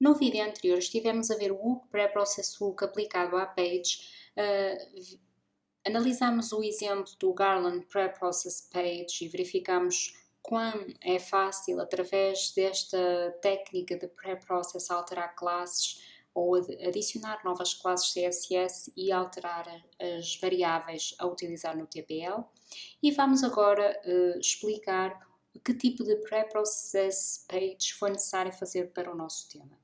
No vídeo anterior estivemos a ver o Hook Preprocess Hook aplicado à page. Uh, analisamos o exemplo do Garland Preprocess Page e verificamos quão é fácil, através desta técnica de preprocess, alterar classes ou adicionar novas classes CSS e alterar as variáveis a utilizar no TPL. E vamos agora uh, explicar que tipo de preprocess page foi necessário fazer para o nosso tema.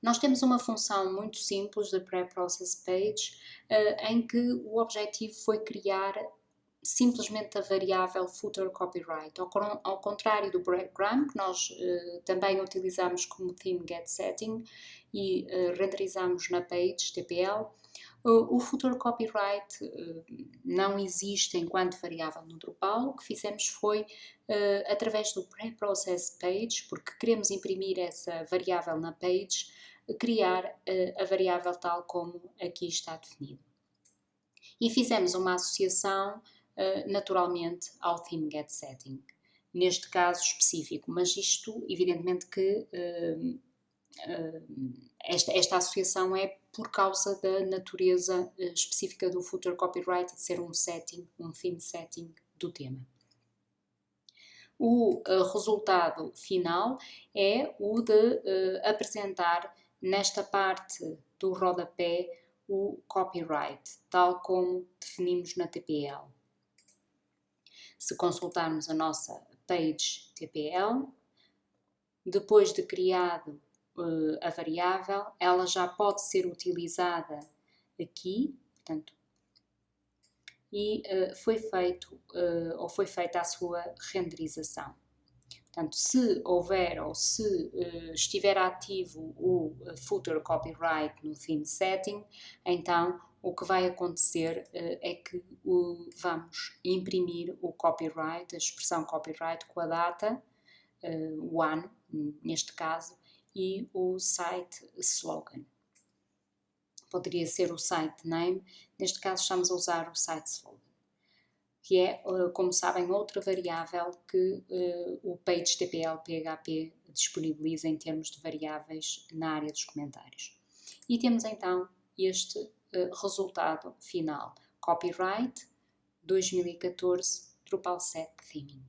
Nós temos uma função muito simples de preprocess page uh, em que o objetivo foi criar simplesmente a variável footer copyright, ao, contrário do breadcrumb, que nós uh, também utilizamos como theme get setting e uh, renderizamos na page TPL, o footer copyright não existe enquanto variável no Drupal, o que fizemos foi, através do preprocess page, porque queremos imprimir essa variável na page, criar a variável tal como aqui está definido. E fizemos uma associação naturalmente ao theme get setting, neste caso específico, mas isto evidentemente que esta, esta associação é por causa da natureza específica do footer copyright de ser um setting, um theme setting do tema. O resultado final é o de apresentar nesta parte do rodapé o copyright, tal como definimos na TPL. Se consultarmos a nossa page TPL, depois de criado uh, a variável, ela já pode ser utilizada aqui, portanto, e uh, foi feito uh, ou foi feita a sua renderização. Portanto, se houver ou se uh, estiver ativo o footer copyright no theme setting, então o que vai acontecer é que vamos imprimir o copyright, a expressão copyright com a data, o ano, neste caso, e o site slogan. Poderia ser o site name, neste caso estamos a usar o site slogan que é, eh, como sabem, outra variável que uh, o PageTPL PHP disponibiliza em termos de variáveis na área dos comentários. E temos então este uh, resultado final, Copyright 2014 Drupal 7 Theming.